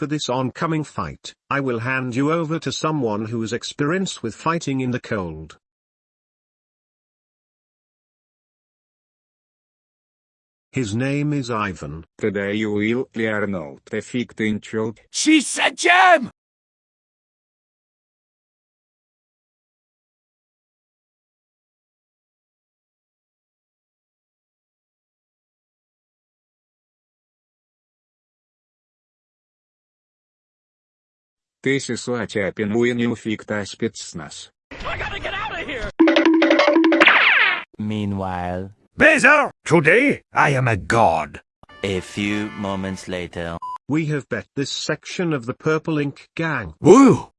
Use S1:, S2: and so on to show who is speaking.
S1: for this oncoming fight, I will hand you over to someone who's experienced with fighting in the cold. His name is Ivan.
S2: Today you will learn how to fix the
S3: She's a gem!
S2: This is what happens when you fix the spetsnaz.
S3: I gotta get out of here!
S4: Meanwhile,
S5: Bezer, today I am a god.
S4: a few moments later.
S1: We have bet this section of the Purple Ink Gang.
S5: Woo!